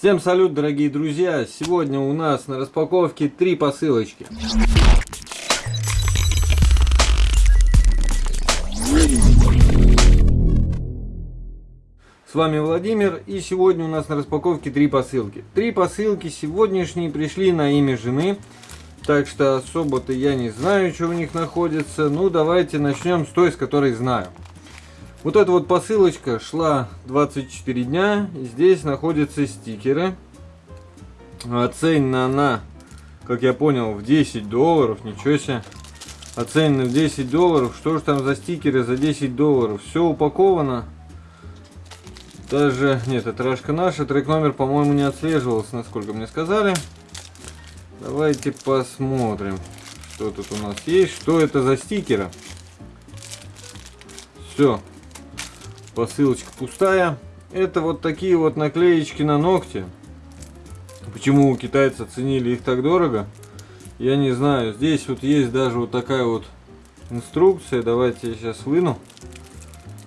Всем салют, дорогие друзья! Сегодня у нас на распаковке три посылочки. С вами Владимир, и сегодня у нас на распаковке три посылки. Три посылки сегодняшние пришли на имя жены, так что особо-то я не знаю, что у них находится. Ну, давайте начнем с той, с которой знаю. Вот эта вот посылочка шла 24 дня. Здесь находятся стикеры. Оценена она, как я понял, в 10 долларов. Ничего себе. Оценена в 10 долларов. Что же там за стикеры за 10 долларов? Все упаковано. Даже, нет, это рашка наша. Трек номер, по-моему, не отслеживался, насколько мне сказали. Давайте посмотрим, что тут у нас есть. Что это за стикеры? Все, посылочка пустая. Это вот такие вот наклеечки на ногти. Почему у китайцев ценили их так дорого, я не знаю. Здесь вот есть даже вот такая вот инструкция. Давайте я сейчас выну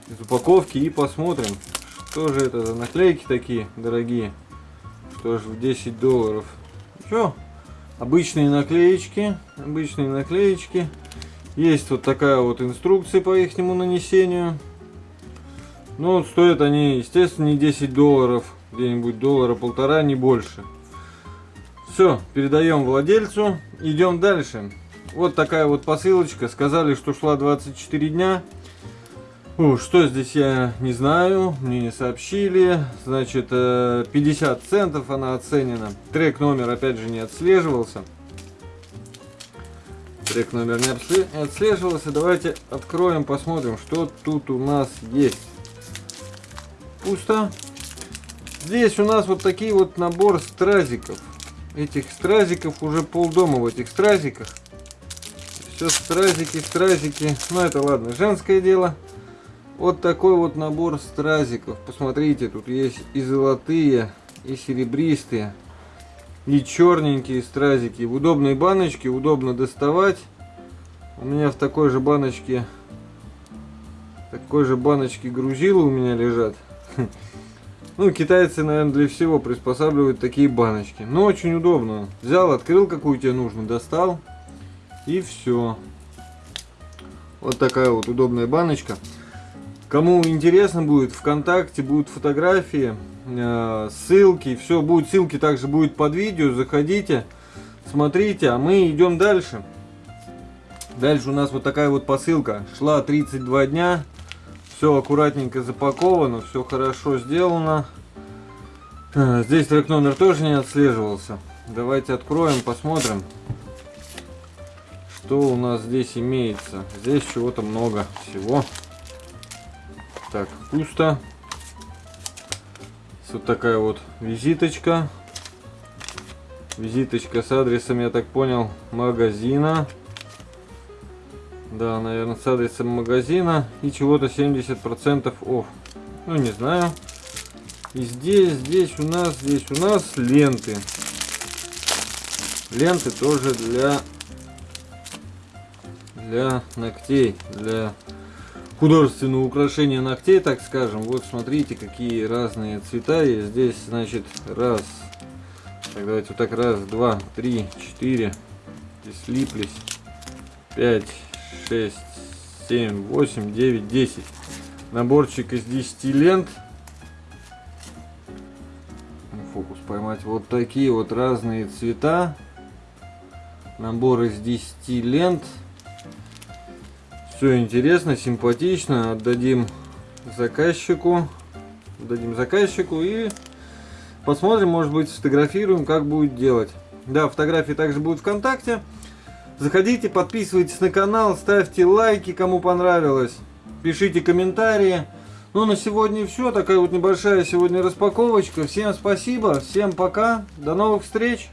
из упаковки и посмотрим, что же это за наклейки такие дорогие. Что же в 10 долларов. Что? Обычные наклеечки. Обычные наклеечки. Есть вот такая вот инструкция по их нанесению. Ну, стоят они, естественно, не 10 долларов, где-нибудь доллара полтора, не больше. Все, передаем владельцу, идем дальше. Вот такая вот посылочка, сказали, что шла 24 дня. Фу, что здесь я не знаю, мне не сообщили. Значит, 50 э, центов она оценена. Трек номер опять же не отслеживался. Трек номер не отслеживался. Давайте откроем, посмотрим, что тут у нас есть пусто. Здесь у нас вот такие вот набор стразиков. Этих стразиков уже полдома в этих стразиках. Все стразики, стразики. Ну это ладно, женское дело. Вот такой вот набор стразиков. Посмотрите, тут есть и золотые, и серебристые, и черненькие стразики. В удобной баночке, удобно доставать. У меня в такой же баночке, такой же баночке грузилы у меня лежат. Ну, китайцы, наверное, для всего приспосабливают такие баночки. Но очень удобно. Взял, открыл, какую тебе нужно, достал. И все. Вот такая вот удобная баночка. Кому интересно будет, ВКонтакте будут фотографии, э, ссылки. Все будет, ссылки также будет под видео. Заходите, смотрите. А мы идем дальше. Дальше у нас вот такая вот посылка. Шла 32 дня. Все аккуратненько запаковано, все хорошо сделано. А, здесь трек номер тоже не отслеживался. Давайте откроем, посмотрим, что у нас здесь имеется. Здесь чего-то много всего. Так, пусто. Вот такая вот визиточка. Визиточка с адресом, я так понял, магазина. Да, наверное, с адресом магазина и чего-то 70% офф. Ну, не знаю. И здесь, здесь у нас, здесь у нас ленты. Ленты тоже для для ногтей, для художественного украшения ногтей, так скажем. Вот смотрите, какие разные цвета есть. Здесь, значит, раз. Так, давайте вот так, раз, два, три, четыре. Здесь слиплись. Пять, 6, 7, 8, 9, 10. Наборчик из 10 лент. Фокус поймать. Вот такие вот разные цвета. Набор из 10 лент. Все интересно, симпатично. Отдадим заказчику. Отдадим заказчику и посмотрим, может быть, сфотографируем, как будет делать. Да, фотографии также будут ВКонтакте. Заходите, подписывайтесь на канал, ставьте лайки, кому понравилось. Пишите комментарии. Ну, на сегодня все. Такая вот небольшая сегодня распаковочка. Всем спасибо, всем пока. До новых встреч.